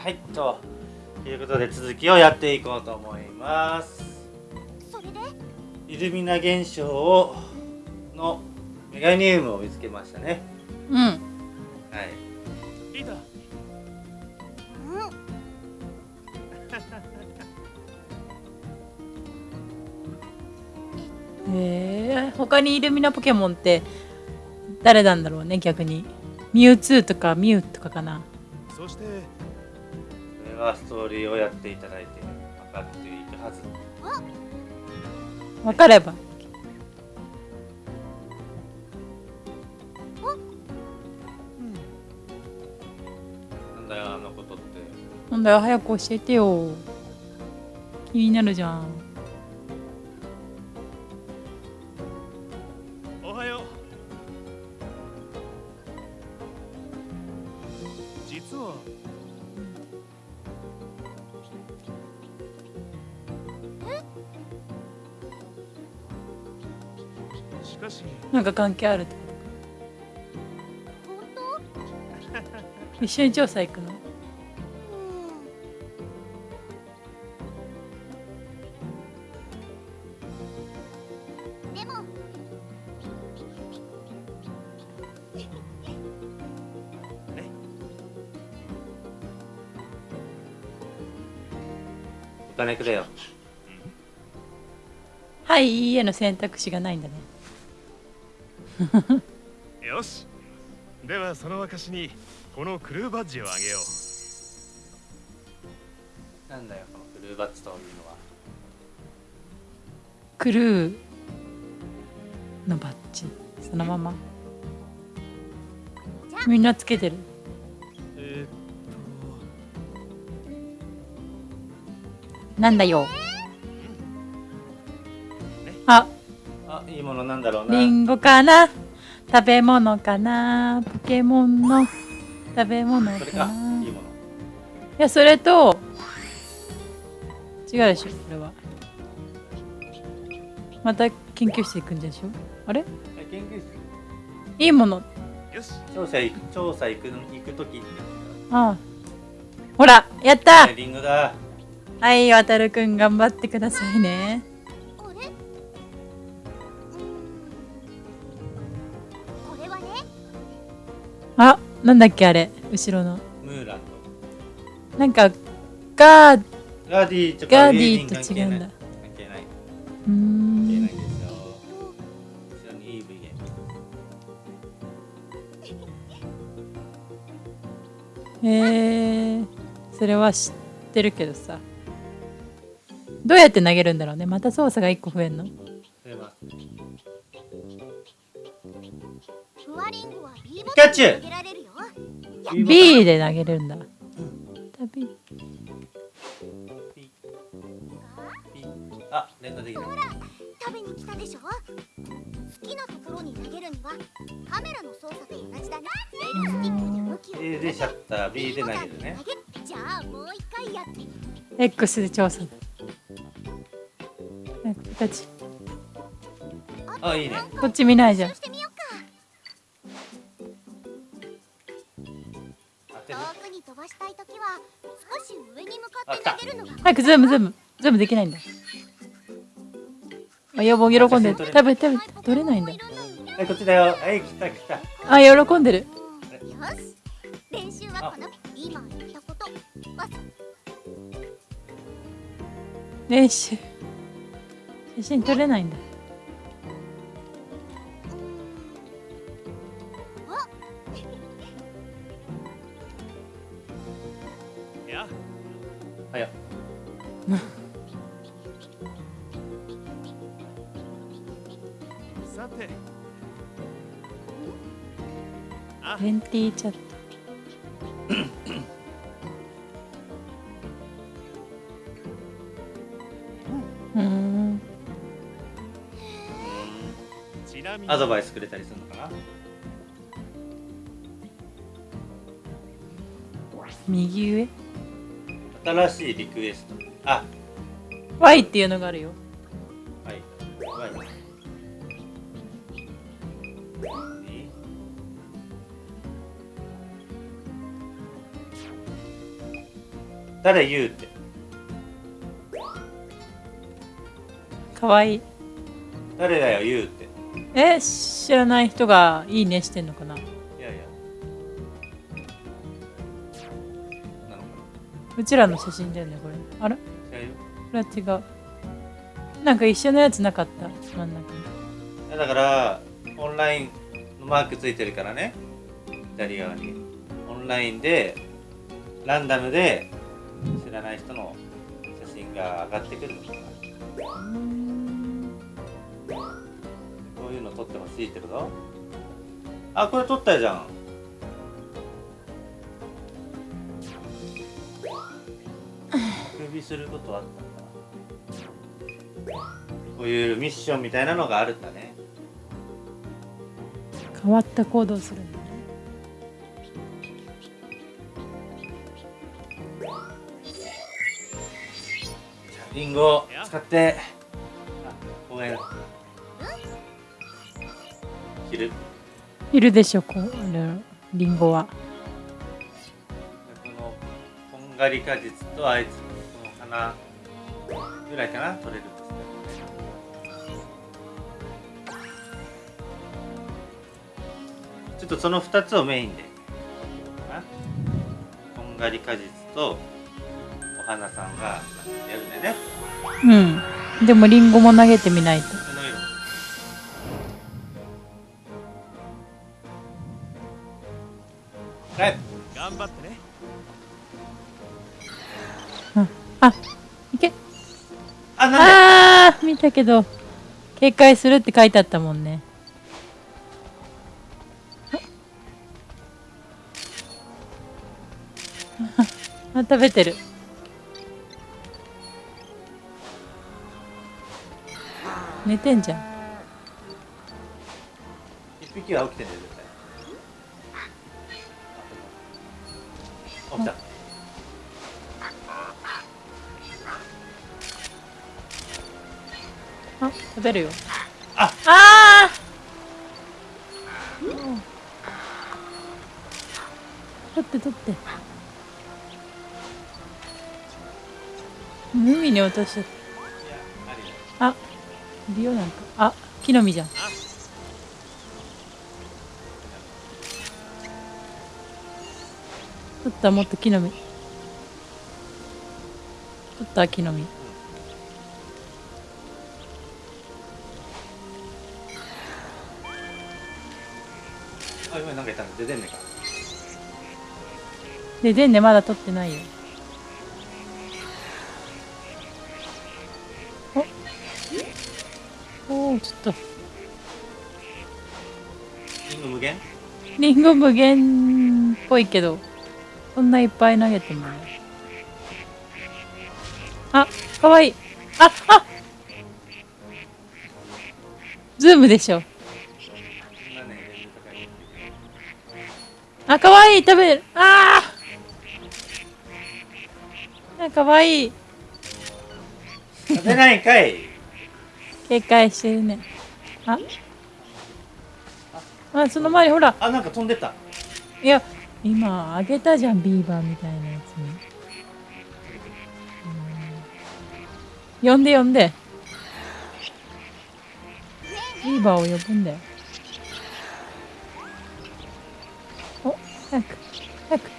はいということで続きをやっていこうと思います。それで？イルミナ現象のメガニウムを見つけましたね。うん。はい。リーダー。うん。へえ他にイルミナポケモンって誰なんだろうね逆に。ミュウツーとかミュウとかかな。そしてはストーリーをやっていただいて分かっているはず。分かれば。なんだよあのことって。なんだよ早く教えてよ。気になるじゃんなんか関係あるってこと。一緒に調査行くの？うんでも。お金くれよはいいいえの選択肢がないんだね よし。ではその証にこのクルーバッジをあげよう。なんだよこのフルーバッツというのは。クルーのバッジ。そのまま。みんなつけてる。えなんだよ。ああいいものなんだろうな。リンゴかな？食べ物かな？ポケモンの？食べ物それか。かないいもの。やそれと違うでしょこれは。また研究室行くんでしょ？あれ？え研究室。いいもの。よし。調査行く調査行く行く時ってああ。ほらやった！ねリンゴだ。はい渡るくん頑張ってくださいねなんだっけあれ？後ろの。ムーランなんかガーとガーディーとかガーディーと違うんだ。関係ない。関うー係ないん。ですよ後ろに EV ゲー。ムへえそれは知ってるけどさ。どうやって投げるんだろうね？また操作が1個増えんの？ピカチュウ B で投げれるんだ。B ピピあ連打できないほら食べに来たでしょ？好きなところに投げるにはカメラの操作と同じだね L スティックで向きを A でシャッター B で投げるね。B じゃあもう一回やって。X で調査だ。えこっち？あいいね。こっち見ないじゃん早くズームズーム。ズームできないんだ。あやぼ喜んでる。食べ食べ取れないんだ。はいこっちだよ。はい来た来た。あ喜んでる。よし。練習はこの今言ったこと。わ練習。写真撮れないんださて。あ。レンティーチャットうーん。ちなみにアドバイスくれたりするのかな？右上？新しいリクエストあ。Y っていうのがあるよ。はい。はい何誰言うって？かわいい。誰だよ言うって？え？知らない人がいいねしてんのかな？うちらの写真だよねこれ。あらこな違うよれは違う。なんか一緒のやつなかった？真ん中だからオンラインのマークついてるからね。左側に。オンラインでランダムで知らない人の写真が上がってくるのかな。こういうの撮ってほしいってこと？あこれ撮ったじゃん首することあったんだ。こういうミッションみたいなのがあるんだね。変わった行動するんだね。じゃあリンゴを使って。あ公園切る。いるでしょこうリンゴは。このこんがり果実とあいつこの花ぐらいかな取れる。としてちょっとその2つをメインで。かなこんがり果実とお花さんがやるんだよね。うん。でもリンゴも投げてみないと。頑張ってねあいけ。あなんで？あー見たけど警戒するって書いてあったもんね。あ食べてる。寝てんじゃん。一匹は起きてんだよ絶対。起きた食べるよ。あ。あー。取って取って。海に落としたあいるよなんか。あ木の実じゃん。取ったもっと木の実。取った木の実あ今なんかいたの出てんねか。ででんねまだ取ってないよ。お？おーちょっと。リンゴ無限？リンゴ無限っぽいけどそんないっぱい投げてもね。あかわいい。ああズームでしょあかわいい食べる。あー。あかわいい。食べないんかい。警戒してるね。あ。あその前にほら。あなんか飛んでった。いや今あげたじゃんビーバーみたいなやつに。うん。呼んで呼んで。ビーバーを呼ぶんだよ早く早く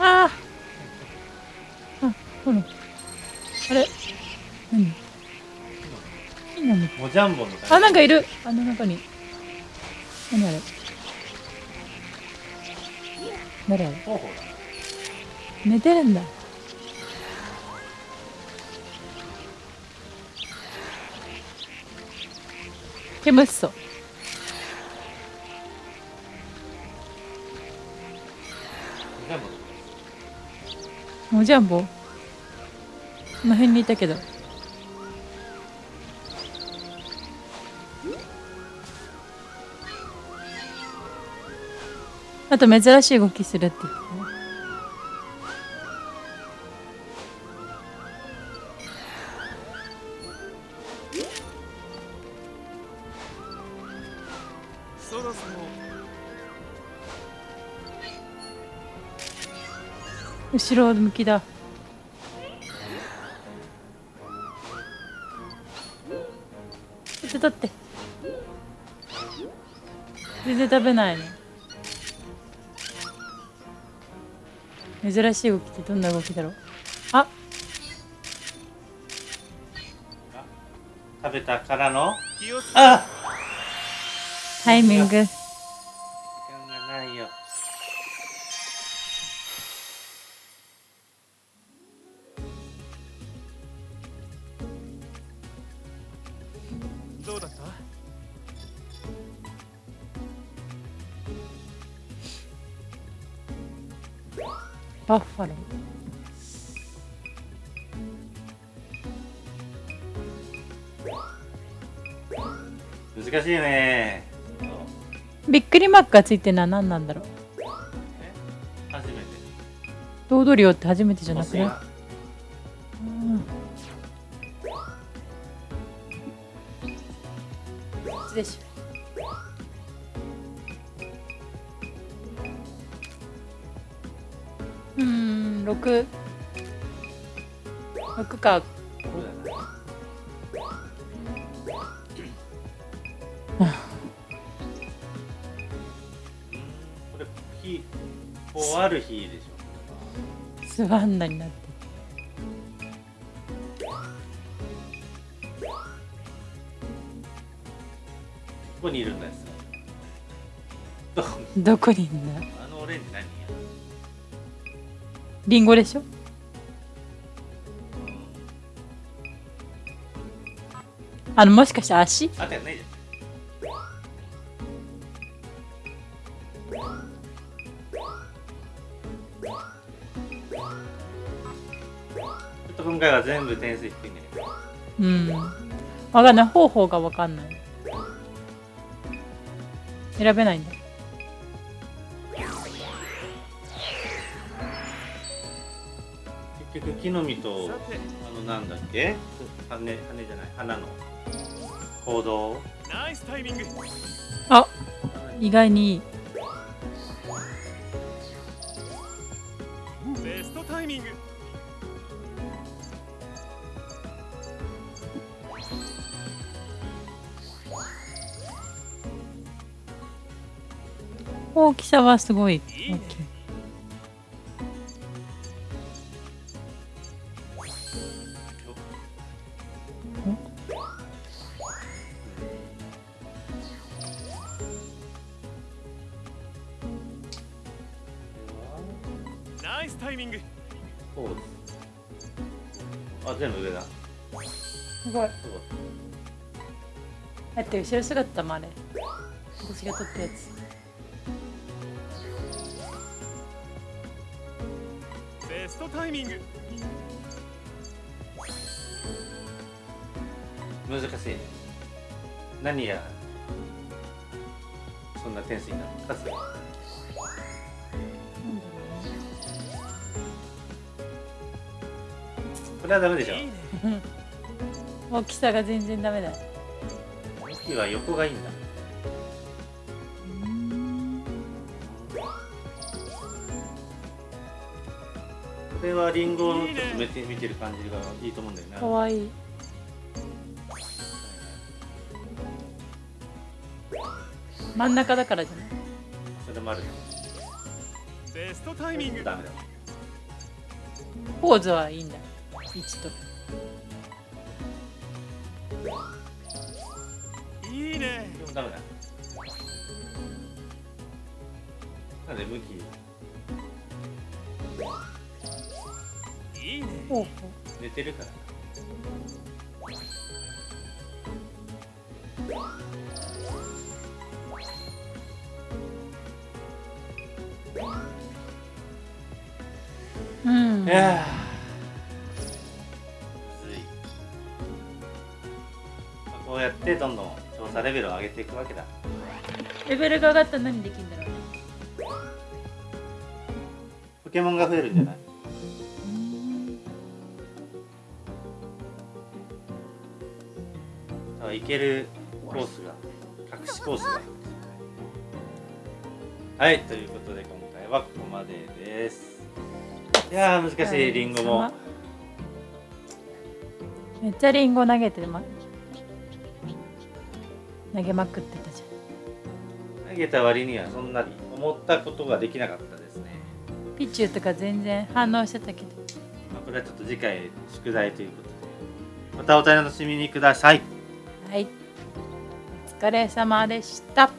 あーあほらあれ何木の実もじゃんぼみたいなあなんかいる。あの中に何あれ誰あれ寝てる。んだ煙しそうもうジャンボこの辺にいたけど。あと珍しい動きするって。後ろ向きだ。ちょっとって。全然食べないね珍しい動きってどんな動きだろう。あ。食べたからの。あ。タイミング。どうだった？バッファロー。難しいね。びっくりマークがついてるのは何なんだろう？初めて。堂々漁って初めてじゃなくね星でしょ。うーん六。六か。これ日る日でしょ。スワンナになってここにいるんですどこどこにいんだ？あのオレンジ何？やリンゴでしょ？あのもしかして足？あったよねじゃん今回は全部点数低いんだけどうん。わかんない。方法がわかんない選べないんだ。結局木の実とあのなんだっけ？羽羽じゃない？花の。行動。ナイスタイミング。あ意外にいい。ベストタイミング大きさはすごい。大きいいいねナイスタイミング。あ全部上だ。すごい。だって後ろ姿もあれ。私が撮ったやつストタイミング。難しいね。何やそんな点数になるのかこれはダメでしょ。いいね。大きさが全然ダメだ。木は横がいいんだはリンゴをちょっと見て見てる感じがいいと思うんだよなかわいい。真ん中だからじゃない？それもあるよ。ベストタイミング。ダメだ。ポーズはいいんだ。位置といいね。でもダメだ。なんで向き？ほうほ寝てるから。ううん。いやこうやってどんどん調査レベルを上げていくわけだ。レベルが上がったら何できるんだろうね。ポケモンが増えるんじゃない？けるコースが隠しコースが。はいということで今回はここまでです。いやー難しいリンゴも。めっちゃリンゴ投げてま投げまくってたじ投げた割にはそんなに思ったことができなかったですね、ピチューとか全然反応してたけど。まあ、これはちょっと次回宿題ということで。またお楽しみにくださいはい。お疲れ様でした。